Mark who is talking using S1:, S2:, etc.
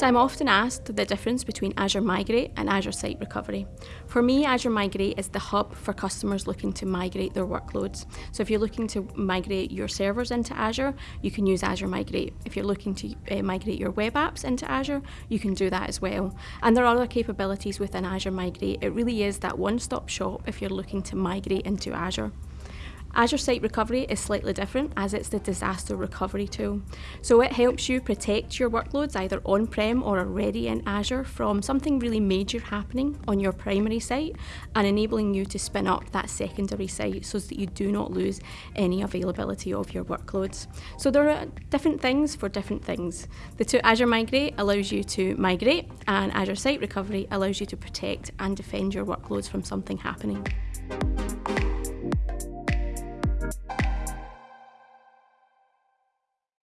S1: So I'm often asked the difference between Azure Migrate and Azure Site Recovery. For me, Azure Migrate is the hub for customers looking to migrate their workloads. So if you're looking to migrate your servers into Azure, you can use Azure Migrate. If you're looking to uh, migrate your web apps into Azure, you can do that as well. And there are other capabilities within Azure Migrate. It really is that one-stop shop if you're looking to migrate into Azure. Azure Site Recovery is slightly different as it's the disaster recovery tool. So it helps you protect your workloads either on-prem or already in Azure from something really major happening on your primary site and enabling you to spin up that secondary site so that you do not lose any availability of your workloads. So there are different things for different things. The two Azure Migrate allows you to migrate and Azure Site Recovery allows you to protect and defend your workloads from something happening.